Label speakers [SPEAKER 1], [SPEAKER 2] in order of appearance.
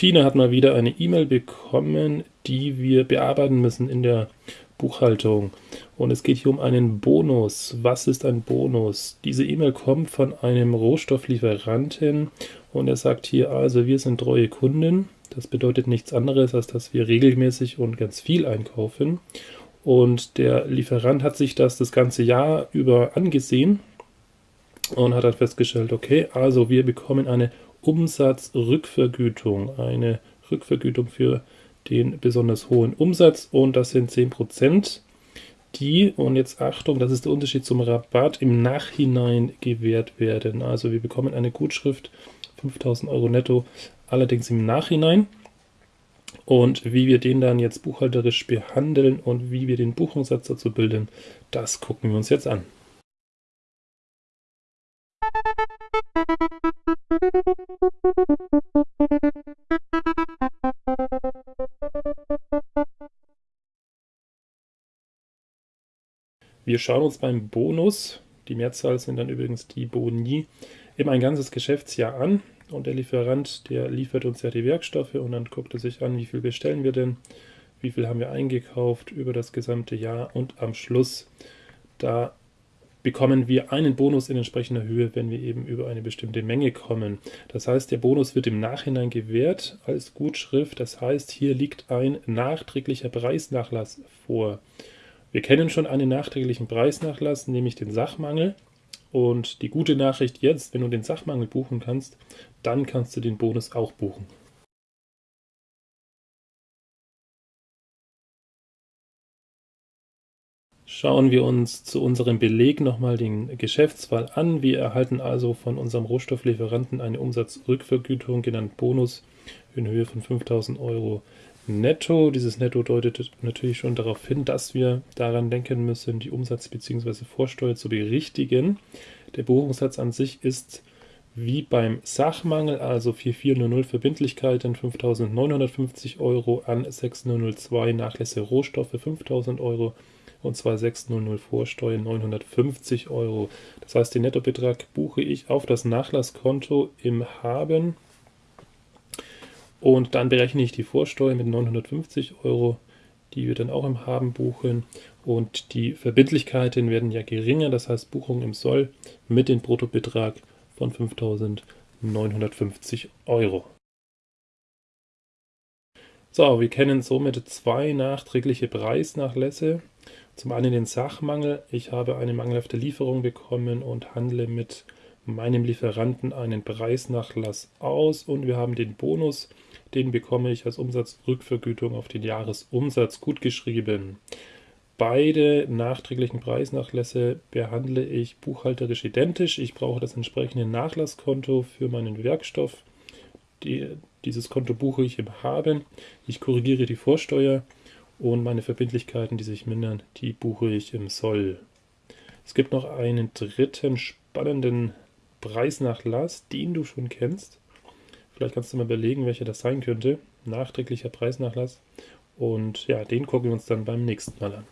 [SPEAKER 1] Tina hat mal wieder eine E-Mail bekommen, die wir bearbeiten müssen in der Buchhaltung. Und es geht hier um einen Bonus. Was ist ein Bonus? Diese E-Mail kommt von einem Rohstofflieferanten und er sagt hier also, wir sind treue Kunden. Das bedeutet nichts anderes, als dass wir regelmäßig und ganz viel einkaufen. Und der Lieferant hat sich das das ganze Jahr über angesehen und hat dann festgestellt, okay, also wir bekommen eine Umsatzrückvergütung, eine Rückvergütung für den besonders hohen Umsatz und das sind 10%, die, und jetzt Achtung, das ist der Unterschied zum Rabatt, im Nachhinein gewährt werden. Also wir bekommen eine Gutschrift, 5000 Euro netto, allerdings im Nachhinein. Und wie wir den dann jetzt buchhalterisch behandeln und wie wir den Buchungssatz dazu bilden, das gucken wir uns jetzt an. Wir schauen uns beim Bonus, die Mehrzahl sind dann übrigens die Boni, immer ein ganzes Geschäftsjahr an und der Lieferant, der liefert uns ja die Werkstoffe und dann guckt er sich an, wie viel bestellen wir denn, wie viel haben wir eingekauft über das gesamte Jahr und am Schluss, da bekommen wir einen Bonus in entsprechender Höhe, wenn wir eben über eine bestimmte Menge kommen. Das heißt, der Bonus wird im Nachhinein gewährt als Gutschrift. Das heißt, hier liegt ein nachträglicher Preisnachlass vor. Wir kennen schon einen nachträglichen Preisnachlass, nämlich den Sachmangel. Und die gute Nachricht jetzt, wenn du den Sachmangel buchen kannst, dann kannst du den Bonus auch buchen. Schauen wir uns zu unserem Beleg nochmal den Geschäftsfall an. Wir erhalten also von unserem Rohstofflieferanten eine Umsatzrückvergütung, genannt Bonus, in Höhe von 5000 Euro netto. Dieses Netto deutet natürlich schon darauf hin, dass wir daran denken müssen, die Umsatz- bzw. Vorsteuer zu berichtigen. Der Buchungssatz an sich ist wie beim Sachmangel, also 4400 Verbindlichkeiten 5.950 Euro an 6002 Nachlässe Rohstoffe 5.000 Euro und zwar 600 Vorsteuer 950 Euro. Das heißt, den Nettobetrag buche ich auf das Nachlasskonto im Haben und dann berechne ich die Vorsteuer mit 950 Euro, die wir dann auch im Haben buchen und die Verbindlichkeiten werden ja geringer, das heißt Buchung im Soll mit dem Bruttobetrag von 5.950 Euro. So, wir kennen somit zwei nachträgliche Preisnachlässe. Zum einen den Sachmangel. Ich habe eine mangelhafte Lieferung bekommen und handle mit meinem Lieferanten einen Preisnachlass aus. Und wir haben den Bonus, den bekomme ich als Umsatzrückvergütung auf den Jahresumsatz gutgeschrieben. Beide nachträglichen Preisnachlässe behandle ich buchhalterisch identisch. Ich brauche das entsprechende Nachlasskonto für meinen Werkstoff. Die, dieses Konto buche ich im Haben. Ich korrigiere die Vorsteuer und meine Verbindlichkeiten, die sich mindern, die buche ich im Soll. Es gibt noch einen dritten spannenden Preisnachlass, den du schon kennst. Vielleicht kannst du mal überlegen, welcher das sein könnte. Nachträglicher Preisnachlass. Und ja, den gucken wir uns dann beim nächsten Mal an.